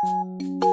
Thank